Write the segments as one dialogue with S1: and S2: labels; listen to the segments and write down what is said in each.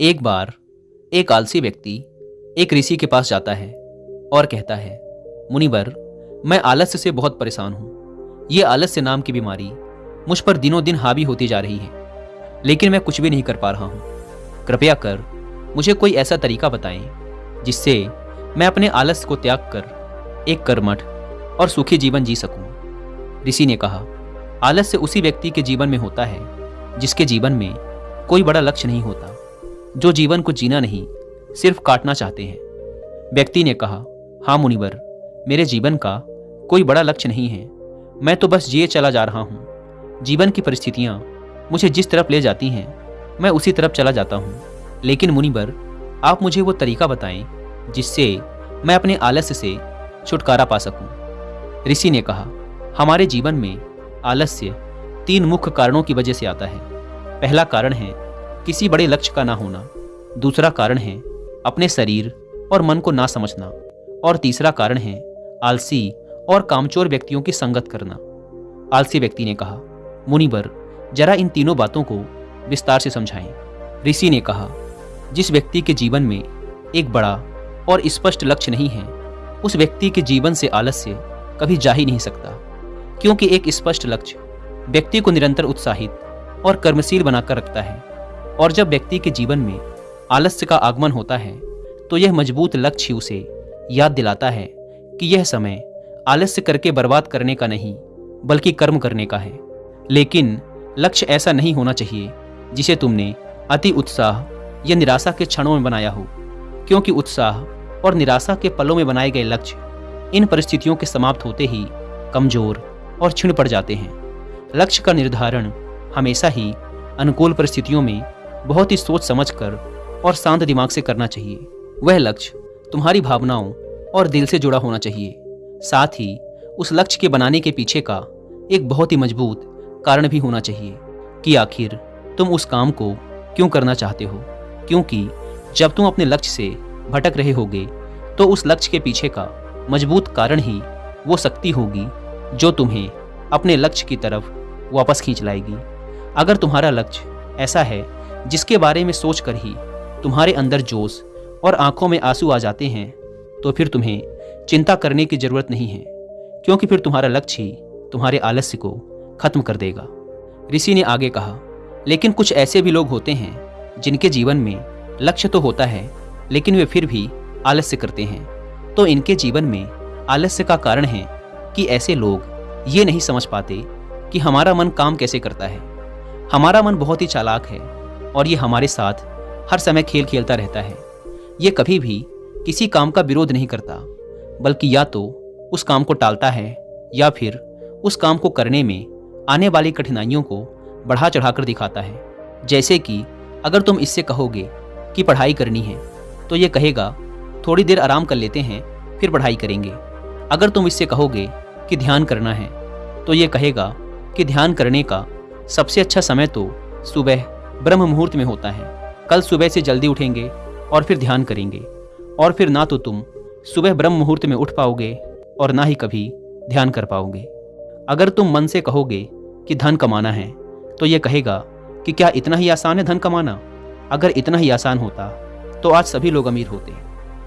S1: एक बार एक आलसी व्यक्ति एक ऋषि के पास जाता है और कहता है, मुनिवर, मैं आलस्य से बहुत परेशान हूँ। ये आलस्य नाम की बीमारी मुझ पर दिनों दिन हावी होती जा रही है, लेकिन मैं कुछ भी नहीं कर पा रहा हूँ। कृपया कर मुझे कोई ऐसा तरीका बताएँ जिससे मैं अपने आलस्य को त्याग कर एक कर्मठ और सुखी जीवन जी सकूँ। ऋषि ने कहा, आलस्य उसी व्यक्ति के जीवन में होता है जिसके जीवन में कोई बड़ा लक्ष्य नहीं होता। जो जीवन को जीना नहीं, सिर्फ़ काटना चाहते हैं। व्यक्ति ने कहा हाँ मुनिवर, मेरे जीवन का कोई बड़ा लक्ष्य नहीं है। मैं तो बस जिए चला जा रहा हूँ। जीवन की परिस्थितियाँ मुझे जिस तरफ़ ले जाती हैं, मैं उसी तरफ़ चला जाता हूँ। लेकिन मुनिवर, आप मुझे वो तरीका बताएँ, जिससे मैं अपने आलस्य से छुटकारा पा सकूँ। ऋषि ने कहा, हमारे जीवन में आलस्य तीन मुख्य कारणों की वजह से आता है। पहला कारण है किसी बड़े लक्ष्य का ना होना। दूसरा कारण है अपने शरीर और मन को ना समझना। और तीसरा कारण है आलसी और कामचोर व्यक्तियों की संगत करना। आलसी व्यक्ति ने कहा, मुनिवर, जरा इन तीनों बातों को विस्तार से समझाएँ। ऋषि ने कहा, जिस व्यक्ति के जीवन में एक बड़ा और स्पष्ट लक्ष्य नहीं है, उस व्यक्ति के जीवन से आलस्य कभी जा ही नहीं सकता। क्योंकि एक स्पष्ट लक्ष्य व्यक्ति को निरंतर उत्साहित और कर्मशील बनाकर रखता है। और जब व्यक्ति के जीवन में आलस्य का आगमन होता है तो यह मज़बूत लक्ष्य उसे याद दिलाता है कि यह समय आलस्य करके बर्बाद करने का नहीं, बल्कि कर्म करने का है। लेकिन लक्ष्य ऐसा नहीं होना चाहिए जिसे तुमने अति उत्साह या निराशा के क्षणों में बनाया हो, क्योंकि उत्साह और निराशा के पलों में बनाए गए लक्ष्य इन परिस्थितियों के समाप्त होते ही कमज़ोर और छिण पड़ जाते हैं। लक्ष्य का निर्धारण हमेशा ही अनुकूल परिस्थितियों में बहुत ही सोच समझ कर और शांत दिमाग से करना चाहिए। वह लक्ष्य तुम्हारी भावनाओं और दिल से जुड़ा होना चाहिए। साथ ही उस लक्ष्य के बनाने के पीछे का एक बहुत ही मज़बूत कारण भी होना चाहिए कि आखिर तुम उस काम को क्यों करना चाहते हो? क्योंकि जब तुम अपने लक्ष्य से भटक रहे होगे तो उस लक्ष्य के पीछे का मज़बूत कारण ही वो शक्ति होगी जो तुम्हें अपने लक्ष्य की तरफ़ वापस खींच लाएगी। अगर तुम्हारा लक्ष्य ऐसा है जिसके बारे में सोचकर ही तुम्हारे अंदर जोश और आँखों में आँसू आ जाते हैं तो फिर तुम्हें चिंता करने की ज़रूरत नहीं है, क्योंकि फिर तुम्हारा लक्ष्य ही तुम्हारे आलस्य को खत्म कर देगा। ऋषि ने आगे कहा, लेकिन कुछ ऐसे भी लोग होते हैं, जिनके जीवन में लक्ष्य तो होता है, लेकिन वे फिर भी आलस्य करते हैं। तो इनके जीवन में आलस्य का कारण है कि ऐसे लोग ये नहीं समझ पाते कि हमारा मन काम कैसे करता है। हमारा मन बहुत ही चालाक है और ये हमारे साथ हर समय खेल खेलता रहता है। ये कभी भी किसी काम का विरोध नहीं करता, बल्कि या तो उस काम को टालता है या फिर उस काम को करने में आने वाली कठिनाइयों को बढ़ा चढ़ाकर दिखाता है। जैसे कि अगर तुम इससे कहोगे कि पढ़ाई करनी है तो ये कहेगा, थोड़ी देर आराम कर लेते हैं, फिर पढ़ाई करेंगे। अगर तुम इससे कहोगे कि ध्यान करना है तो ये कहेगा कि ध्यान करने का सबसे अच्छा समय तो सुबह ब्रह्म मुहूर्त में होता है। कल सुबह से जल्दी उठेंगे और फिर ध्यान करेंगे। और फिर ना तो तुम सुबह ब्रह्म मुहूर्त में उठ पाओगे और ना ही कभी ध्यान कर पाओगे। अगर तुम मन से कहोगे कि धन कमाना है तो यह कहेगा कि क्या इतना ही आसान है धन कमाना? अगर इतना ही आसान होता तो आज सभी लोग अमीर होते।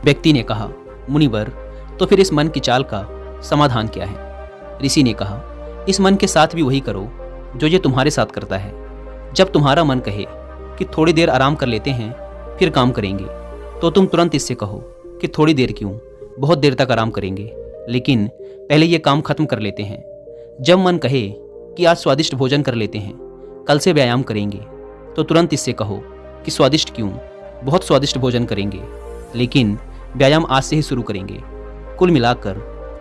S1: व्यक्ति ने कहा, मुनिवर तो फिर इस मन की चाल का समाधान क्या है? ऋषि ने कहा, इस मन के साथ भी वही करो, जो ये तुम्हारे साथ करता है। जब तुम्हारा मन कहे कि थोड़ी देर आराम कर लेते हैं, फिर काम करेंगे तो तुम तुरंत इससे कहो कि थोड़ी देर क्यों? बहुत देर तक आराम करेंगे। लेकिन पहले ये काम खत्म कर लेते हैं। जब मन कहे कि आज स्वादिष्ट भोजन कर लेते हैं, कल से व्यायाम करेंगे तो तुरंत इससे कहो कि स्वादिष्ट क्यों? बहुत स्वादिष्ट भोजन करेंगे। लेकिन व्यायाम आज से ही शुरू करेंगे। कुल मिलाकर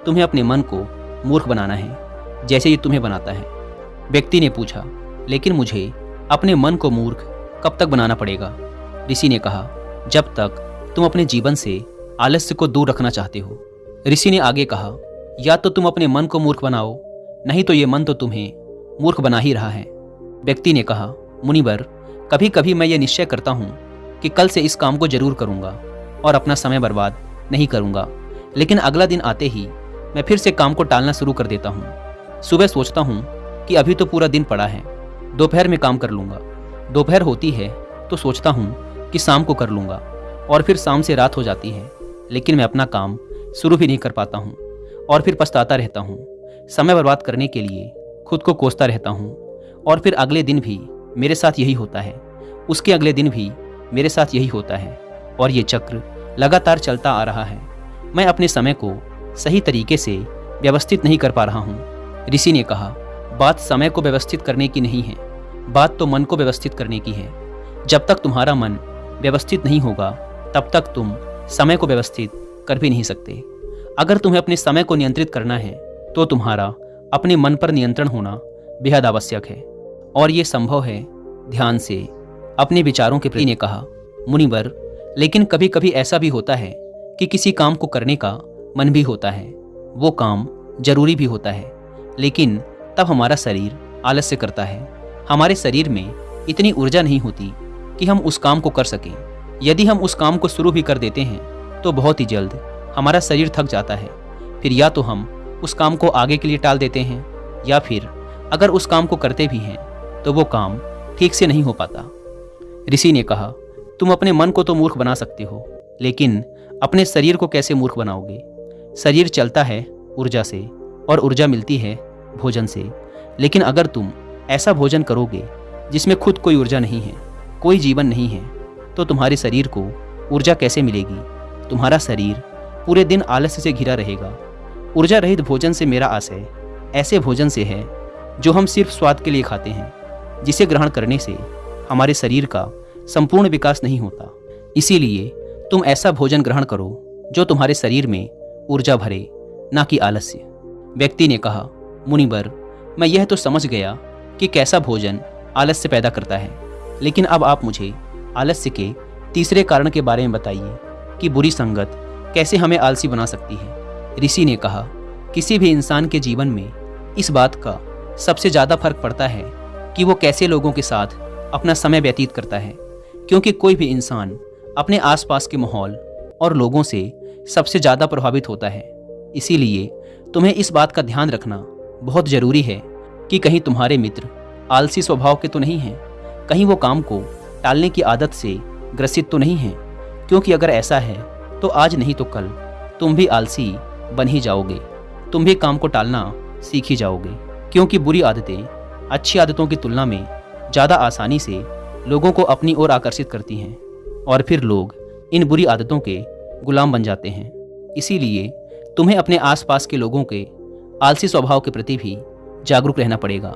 S1: तुम्हें अपने मन को मूर्ख बनाना है, जैसे ये तुम्हें बनाता है। व्यक्ति ने पूछा, लेकिन मुझे अपने मन को मूर्ख कब तक बनाना पड़ेगा? ऋषि ने कहा, जब तक तुम अपने जीवन से आलस्य को दूर रखना चाहते हो। ऋषि ने आगे कहा, या तो तुम अपने मन को मूर्ख बनाओ, नहीं तो ये मन तो तुम्हें मूर्ख बना ही रहा है। व्यक्ति ने कहा, मुनिवर कभी कभी मैं ये निश्चय करता हूँ कि कल से इस काम को ज़रूर करूँगा और अपना समय बर्बाद नहीं करूँगा। लेकिन अगला दिन आते ही मैं फिर से काम को टालना शुरू कर देता हूँ। सुबह सोचता हूँ कि अभी तो पूरा दिन पड़ा है। दोपहर में काम कर लूँगा। दोपहर होती है तो सोचता हूँ कि शाम को कर लूँगा, और फिर शाम से रात हो जाती है, लेकिन मैं अपना काम शुरू भी नहीं कर पाता हूँ, और फिर पछताता रहता हूँ। समय बर्बाद करने के लिए खुद को कोसता रहता हूँ, और फिर अगले दिन भी मेरे साथ यही होता है। उसके अगले दिन भी मेरे साथ यही होता है, और ये चक्र लगातार चलता आ रहा है। मैं अपने समय को सही तरीके से व्यवस्थित नहीं कर पा रहा हूँ, ऋषि ने कहा। बात समय को व्यवस्थित करने की नहीं है, बात तो मन को व्यवस्थित करने की है। जब तक तुम्हारा मन व्यवस्थित नहीं होगा, तब तक तुम समय को व्यवस्थित कर भी नहीं सकते। अगर तुम्हें अपने समय को नियंत्रित करना है तो तुम्हारा अपने मन पर नियंत्रण होना बेहद आवश्यक है। और ये संभव है, ध्यान से अपने विचारों के प्रति ने कहा, मुनिवर, लेकिन कभी कभी ऐसा भी होता है कि किसी काम को करने का मन भी होता है, वो काम ज़रूरी भी होता है, लेकिन तब हमारा शरीर आलस्य करता है। हमारे शरीर में इतनी ऊर्जा नहीं होती कि हम उस काम को कर सकें। यदि हम उस काम को शुरू भी कर देते हैं तो बहुत ही जल्द हमारा शरीर थक जाता है। फिर या तो हम उस काम को आगे के लिए टाल देते हैं, या फिर अगर उस काम को करते भी हैं तो वो काम ठीक से नहीं हो पाता। ऋषि ने कहा, तुम अपने मन को तो मूर्ख बना सकते हो, लेकिन अपने शरीर को कैसे मूर्ख बनाओगे? शरीर चलता है ऊर्जा से और ऊर्जा मिलती है भोजन से। लेकिन अगर तुम ऐसा भोजन करोगे, जिसमें खुद कोई ऊर्जा नहीं है, कोई जीवन नहीं है तो तुम्हारे शरीर को ऊर्जा कैसे मिलेगी? तुम्हारा शरीर पूरे दिन आलस्य से घिरा रहेगा। ऊर्जा रहित भोजन से मेरा आशय ऐसे भोजन से है, जो हम सिर्फ़ स्वाद के लिए खाते हैं, जिसे ग्रहण करने से हमारे शरीर का संपूर्ण विकास नहीं होता। इसीलिए तुम ऐसा भोजन ग्रहण करो, जो तुम्हारे शरीर में ऊर्जा भरे, ना कि आलस्य। व्यक्ति ने कहा मुनिबर मैं यह तो समझ गया कि कैसा भोजन आलस्य पैदा करता है। लेकिन अब आप मुझे आलस्य के तीसरे कारण के बारे में बताइए कि बुरी संगत कैसे हमें आलसी बना सकती है। ऋषि ने कहा, किसी भी इंसान के जीवन में इस बात का सबसे ज़्यादा फ़र्क पड़ता है कि वो कैसे लोगों के साथ अपना समय व्यतीत करता है। क्योंकि कोई भी इंसान अपने आसपास के माहौल और लोगों से सबसे ज़्यादा प्रभावित होता है। इसीलिए तुम्हें इस बात का ध्यान रखना बहुत ज़रूरी है कि कहीं तुम्हारे मित्र आलसी स्वभाव के तो नहीं हैं, कहीं वो काम को टालने की आदत से ग्रसित तो नहीं हैं, क्योंकि अगर ऐसा है तो आज नहीं तो कल। तुम भी आलसी बन ही जाओगे, तुम भी काम को टालना सीख ही जाओगे, क्योंकि बुरी आदतें अच्छी आदतों की तुलना में ज़्यादा आसानी से लोगों को अपनी ओर आकर्षित करती हैं, और फिर लोग इन बुरी आदतों के गुलाम बन जाते हैं। इसीलिए तुम्हें अपने आसपास के लोगों के आलसी स्वभाव के प्रति भी जागरूक रहना पड़ेगा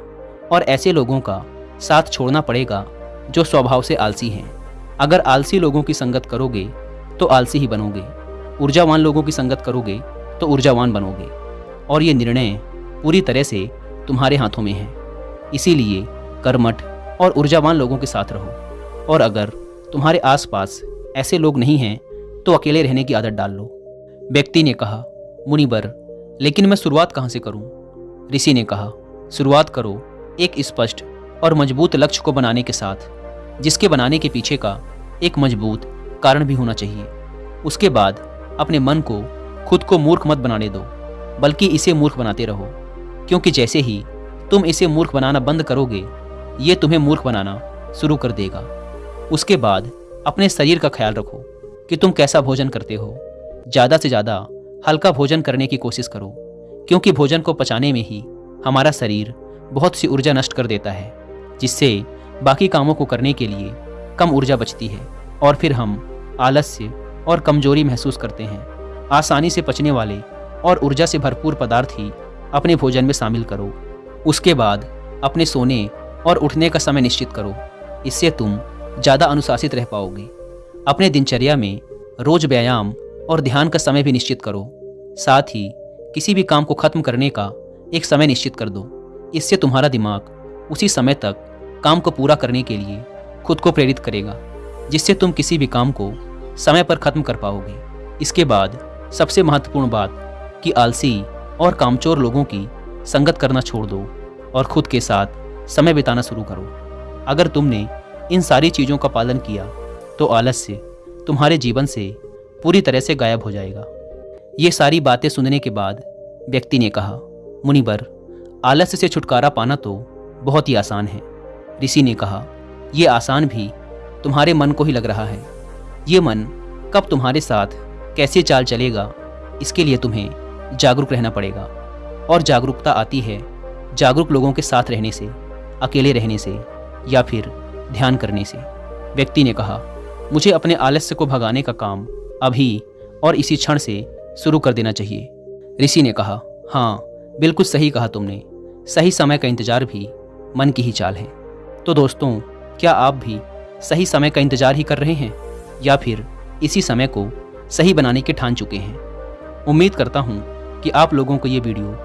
S1: और ऐसे लोगों का साथ छोड़ना पड़ेगा जो स्वभाव से आलसी हैं। अगर आलसी लोगों की संगत करोगे तो आलसी ही बनोगे। ऊर्जावान लोगों की संगत करोगे तो ऊर्जावान बनोगे। और ये निर्णय पूरी तरह से तुम्हारे हाथों में है। इसीलिए कर्मठ और ऊर्जावान लोगों के साथ रहो। और अगर तुम्हारे आसपास ऐसे लोग नहीं हैं तो अकेले रहने की आदत डाल लो। व्यक्ति ने कहा मुनिबर लेकिन मैं शुरुआत कहाँ से करूँ? ऋषि ने कहा, शुरुआत करो एक स्पष्ट और मज़बूत लक्ष्य को बनाने के साथ, जिसके बनाने के पीछे का एक मज़बूत कारण भी होना चाहिए। उसके बाद अपने मन को, खुद को मूर्ख मत बनाने दो, बल्कि इसे मूर्ख बनाते रहो, क्योंकि जैसे ही तुम इसे मूर्ख बनाना बंद करोगे, ये तुम्हें मूर्ख बनाना शुरू कर देगा। उसके बाद अपने शरीर का ख्याल रखो कि तुम कैसा भोजन करते हो। ज़्यादा से ज़्यादा हल्का भोजन करने की कोशिश करो, क्योंकि भोजन को पचाने में ही हमारा शरीर बहुत सी ऊर्जा नष्ट कर देता है, जिससे बाकी कामों को करने के लिए कम ऊर्जा बचती है और फिर हम आलस्य और कमज़ोरी महसूस करते हैं। आसानी से पचने वाले और ऊर्जा से भरपूर पदार्थ ही अपने भोजन में शामिल करो। उसके बाद अपने सोने और उठने का समय निश्चित करो। इससे तुम ज़्यादा अनुशासित रह पाओगे। अपने दिनचर्या में रोज व्यायाम और ध्यान का समय भी निश्चित करो। साथ ही, किसी भी काम को खत्म करने का एक समय निश्चित कर दो। इससे तुम्हारा दिमाग उसी समय तक काम को पूरा करने के लिए खुद को प्रेरित करेगा, जिससे तुम किसी भी काम को समय पर खत्म कर पाओगे। इसके बाद सबसे महत्वपूर्ण बात कि आलसी और कामचोर लोगों की संगत करना छोड़ दो और खुद के साथ समय बिताना शुरू करो। अगर तुमने इन सारी चीज़ों का पालन किया तो आलस्य तुम्हारे जीवन से पूरी तरह से गायब हो जाएगा। ये सारी बातें सुनने के बाद व्यक्ति ने कहा मुनिबर आलस्य से छुटकारा पाना तो बहुत ही आसान है। ऋषि ने कहा यह आसान भी तुम्हारे मन को ही लग रहा है। ये मन कब तुम्हारे साथ कैसे चाल चलेगा, इसके लिए तुम्हें जागरूक रहना पड़ेगा। और जागरूकता आती है जागरूक लोगों के साथ रहने से, अकेले रहने से या फिर ध्यान करने से। व्यक्ति ने कहा, मुझे अपने आलस्य को भगाने का काम अभी और इसी क्षण से शुरू कर देना चाहिए। ऋषि ने कहा हाँ बिल्कुल सही कहा तुमने। सही समय का इंतज़ार भी मन की ही चाल है। तो दोस्तों, क्या आप भी सही समय का इंतज़ार ही कर रहे हैं? या फिर इसी समय को सही बनाने के ठान चुके हैं? उम्मीद करता हूँ कि आप लोगों को ये वीडियो